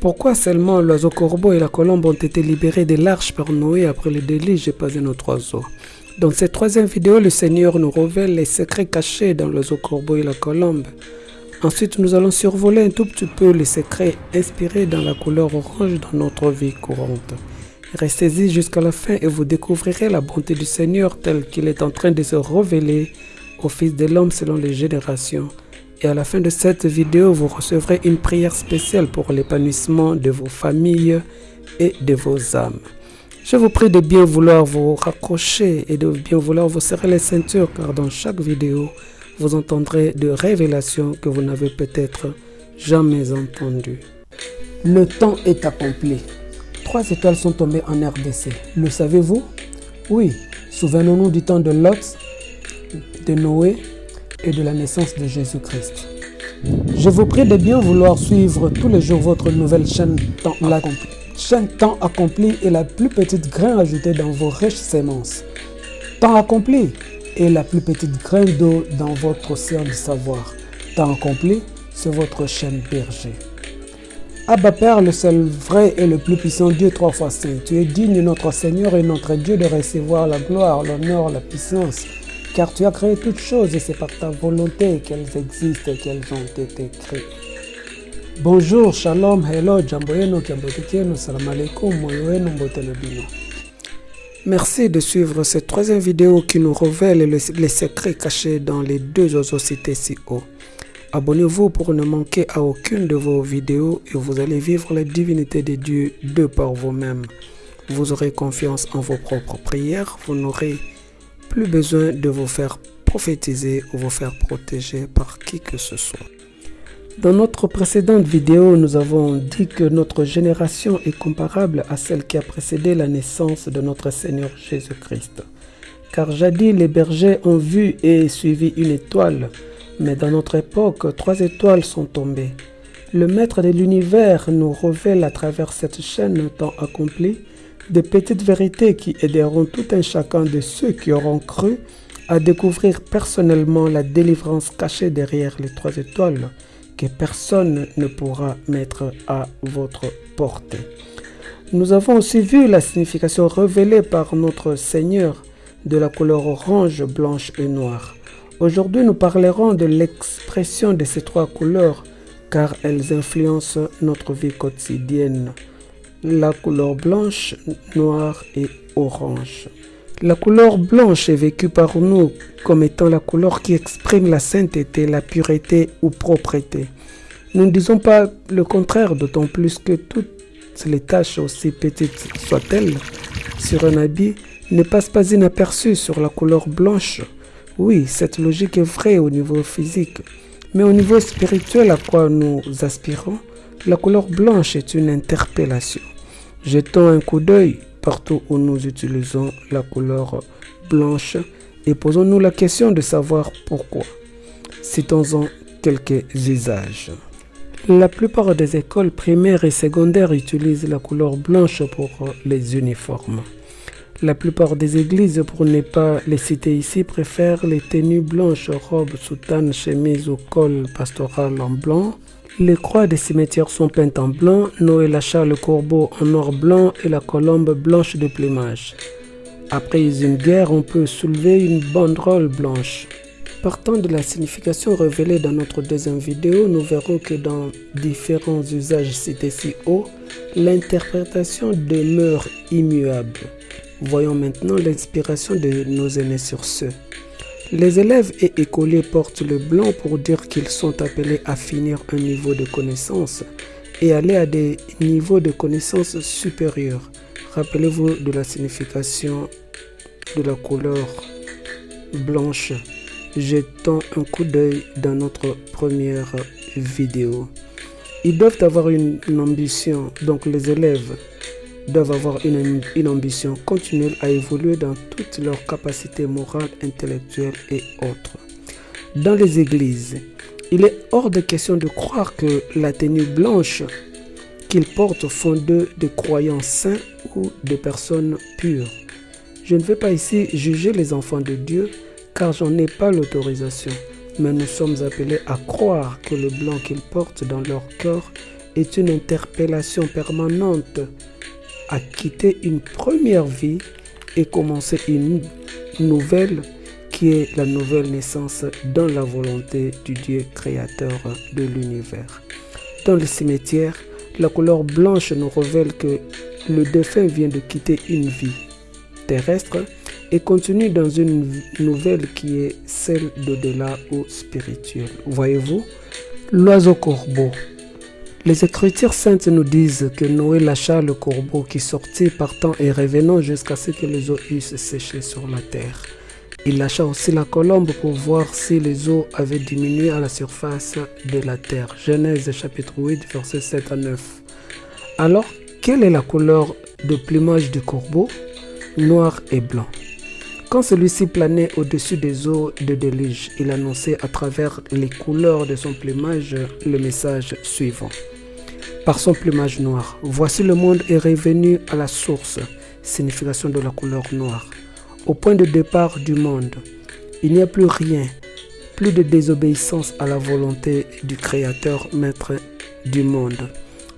Pourquoi seulement l'oiseau corbeau et la colombe ont été libérés de l'arche par Noé après le déluge et pas un autre oiseau Dans cette troisième vidéo, le Seigneur nous révèle les secrets cachés dans l'oiseau corbeau et la colombe. Ensuite, nous allons survoler un tout petit peu les secrets inspirés dans la couleur orange dans notre vie courante. Restez-y jusqu'à la fin et vous découvrirez la bonté du Seigneur tel qu'il est en train de se révéler au Fils de l'homme selon les générations. Et à la fin de cette vidéo, vous recevrez une prière spéciale pour l'épanouissement de vos familles et de vos âmes. Je vous prie de bien vouloir vous raccrocher et de bien vouloir vous serrer les ceintures car dans chaque vidéo, vous entendrez de révélations que vous n'avez peut-être jamais entendues. Le temps est accompli. Trois étoiles sont tombées en RDC. Le savez-vous? Oui, souvenons-nous du temps de Lot, de Noé et de la naissance de Jésus-Christ. Je vous prie de bien vouloir suivre tous les jours votre nouvelle chaîne Temps accompli. Chaîne Temps accompli est la plus petite grain ajoutée dans vos riches semences. Temps accompli est la plus petite graine d'eau dans votre océan de savoir. Temps accompli, c'est votre chaîne berger. Abba Père, le seul vrai et le plus puissant Dieu trois fois saint, tu es digne notre Seigneur et notre Dieu de recevoir la gloire, l'honneur, la puissance, car tu as créé toutes choses et c'est par ta volonté qu'elles existent et qu'elles ont été créées. Bonjour, shalom, hello, jambo yenu, salam alaikum, moyo. Merci de suivre cette troisième vidéo qui nous révèle le- les secrets cachés dans les deux oiseaux cités si haut. Abonnez-vous pour ne manquer à aucune de vos vidéos et vous allez vivre la divinité de Dieu de par vous-même. Vous aurez confiance en vos propres prières, vous n'aurez plus besoin de vous faire prophétiser ou vous faire protéger par qui que ce soit. Dans notre précédente vidéo, nous avons dit que notre génération est comparable à celle qui a précédé la naissance de notre Seigneur Jésus-Christ. Car jadis, les bergers ont vu et suivi une étoile, mais dans notre époque, trois étoiles sont tombées. Le Maître de l'univers nous révèle à travers cette chaîne temps accomplie des petites vérités qui aideront tout un chacun de ceux qui auront cru à découvrir personnellement la délivrance cachée derrière les trois étoiles que personne ne pourra mettre à votre portée. Nous avons aussi vu la signification révélée par notre Seigneur de la couleur orange, blanche et noire. Aujourd'hui, nous parlerons de l'expression de ces trois couleurs car elles influencent notre vie quotidienne. La couleur blanche, noire et orange. La couleur blanche est vécue par nous comme étant la couleur qui exprime la sainteté, la pureté ou propreté. Nous ne disons pas le contraire, d'autant plus que toutes les taches, aussi petites soient-elles, sur un habit ne passent pas inaperçues sur la couleur blanche. Oui, cette logique est vraie au niveau physique, mais au niveau spirituel à quoi nous aspirons, la couleur blanche est une interpellation. Jetons un coup d'œil partout où nous utilisons la couleur blanche et posons-nous la question de savoir pourquoi. Citons-en quelques usages. La plupart des écoles primaires et secondaires utilisent la couleur blanche pour les uniformes. La plupart des églises, pour ne pas les citer ici, préfèrent les tenues blanches, robes, soutanes, chemises ou col pastoral en blanc. Les croix des cimetières sont peintes en blanc, Noël achat le corbeau en or blanc et la colombe blanche de plumage. Après une guerre, on peut soulever une banderole blanche. Partant de la signification révélée dans notre deuxième vidéo, nous verrons que dans différents usages cités si haut, l'interprétation demeure immuable. Voyons maintenant l'inspiration de nos aînés sur ce. Les élèves et écoliers portent le blanc pour dire qu'ils sont appelés à finir un niveau de connaissance et aller à des niveaux de connaissance supérieurs. Rappelez-vous de la signification de la couleur blanche. Jetons un coup d'œil dans notre première vidéo. Ils doivent avoir une, une ambition, donc les élèves doivent avoir une, ambition continuelle à évoluer dans toutes leurs capacités morales, intellectuelles et autres. Dans les églises, il est hors de question de croire que la tenue blanche qu'ils portent font d'eux des croyants saints ou des personnes pures. Je ne vais pas ici juger les enfants de Dieu car j'en ai pas l'autorisation, mais nous sommes appelés à croire que le blanc qu'ils portent dans leur cœur est une interpellation permanente à quitter une première vie et commencer une nouvelle qui est la nouvelle naissance dans la volonté du Dieu créateur de l'univers. Dans le cimetière, la couleur blanche nous révèle que le défunt vient de quitter une vie terrestre et continue dans une nouvelle qui est celle d'au-delà ou spirituelle. Voyez-vous, l'oiseau corbeau. Les Écritures saintes nous disent que Noé lâcha le corbeau qui sortit partant et revenant jusqu'à ce que les eaux eussent séché sur la terre. Il lâcha aussi la colombe pour voir si les eaux avaient diminué à la surface de la terre. Genèse chapitre 8, versets 7 à 9. Alors, quelle est la couleur de plumage du corbeau? Noir et blanc. Quand celui-ci planait au-dessus des eaux de déluge, il annonçait à travers les couleurs de son plumage le message suivant. Par son plumage noir, voici le monde est revenu à la source, signification de la couleur noire au point de départ du monde. Il n'y a plus rien, plus de désobéissance à la volonté du Créateur, Maître du monde.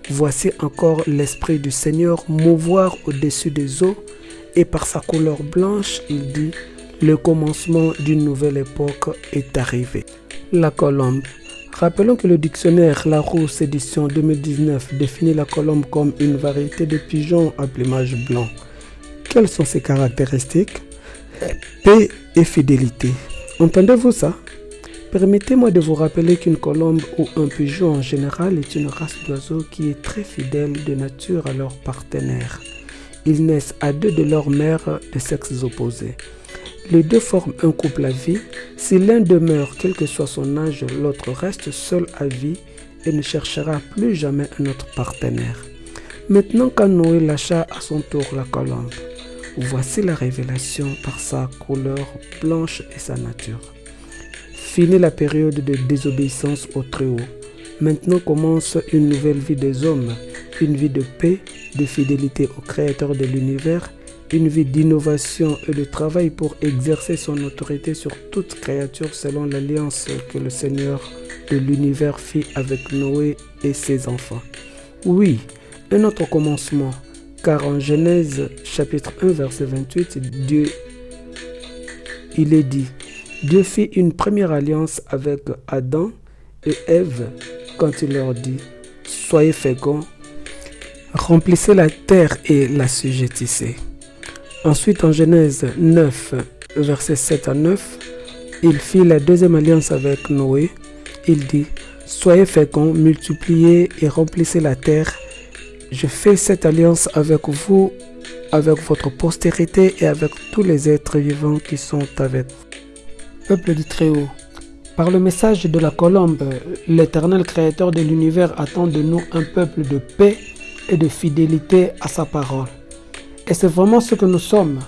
Voici encore l'Esprit du Seigneur mouvoir au-dessus des eaux, et par sa couleur blanche, il dit, le commencement d'une nouvelle époque est arrivé. La colombe. Rappelons que le dictionnaire Larousse édition 2019 définit la colombe comme une variété de pigeons à plumage blanc. Quelles sont ses caractéristiques? Paix et fidélité. Entendez-vous ça? Permettez-moi de vous rappeler qu'une colombe ou un pigeon en général est une race d'oiseaux qui est très fidèle de nature à leur partenaire. Ils naissent à deux de leurs mères de sexes opposés. Les deux forment un couple à vie. Si l'un demeure, quel que soit son âge, l'autre reste seul à vie et ne cherchera plus jamais un autre partenaire. Maintenant, quand Noé lâcha à son tour la colombe, Voici la révélation par sa couleur blanche et sa nature. Fini la période de désobéissance au Très-Haut. Maintenant commence une nouvelle vie des hommes, une vie de paix, de fidélité au Créateur de l'univers, une vie d'innovation et de travail pour exercer son autorité sur toute créature selon l'alliance que le Seigneur de l'univers fit avec Noé et ses enfants. Oui, un autre commencement, car en Genèse chapitre 1 verset 28, Dieu, il est dit, Dieu fit une première alliance avec Adam et Ève quand il leur dit, soyez féconds, remplissez la terre et la sujettissez. Ensuite en Genèse 9 verset 7 à 9, il fit la deuxième alliance avec Noé. Il dit, soyez féconds, multipliez et remplissez la terre je fais cette alliance avec vous, avec votre postérité et avec tous les êtres vivants qui sont avec vous. Peuple du Très-Haut, par le message de la colombe, l'éternel créateur de l'univers attend de nous un peuple de paix et de fidélité à sa parole. Et c'est vraiment ce que nous sommes.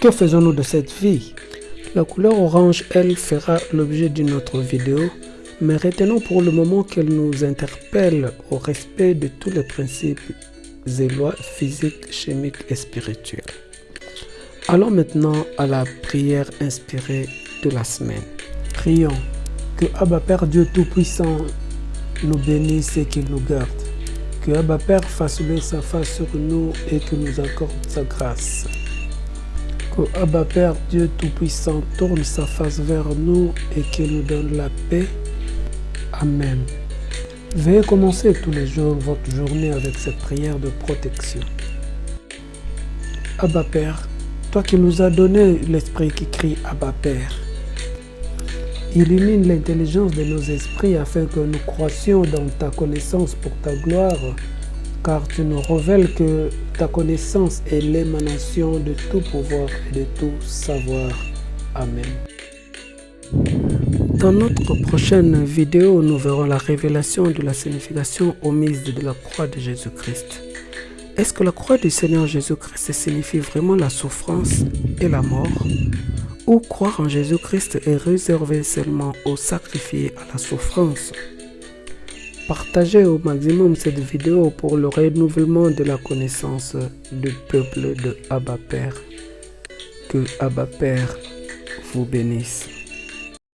Que faisons-nous de cette vie? La couleur orange, elle, fera l'objet d'une autre vidéo mais retenons pour le moment qu'elle nous interpelle au respect de tous les principes et lois physiques, chimiques et spirituelles. Allons maintenant à la prière inspirée de la semaine. Prions que Abba Père Dieu Tout-Puissant nous bénisse et qu'il nous garde. Que Abba Père fasse lever sa face sur nous et que nous accorde sa grâce. Que Abba Père Dieu Tout-Puissant tourne sa face vers nous et qu'il nous donne la paix Amen. Veuillez commencer tous les jours votre journée avec cette prière de protection. Abba Père, toi qui nous as donné l'esprit qui crie Abba Père, illumine l'intelligence de nos esprits afin que nous croissions dans ta connaissance pour ta gloire, car tu nous révèles que ta connaissance est l'émanation de tout pouvoir et de tout savoir. Amen. Dans notre prochaine vidéo, nous verrons la révélation de la signification omise de la croix de Jésus-Christ. Est-ce que la croix du Seigneur Jésus-Christ signifie vraiment la souffrance et la mort? Ou croire en Jésus-Christ est réservé seulement aux sacrifiés à la souffrance Partagez au maximum cette vidéo pour le renouvellement de la connaissance du peuple de Abba Père. Que Abba Père vous bénisse.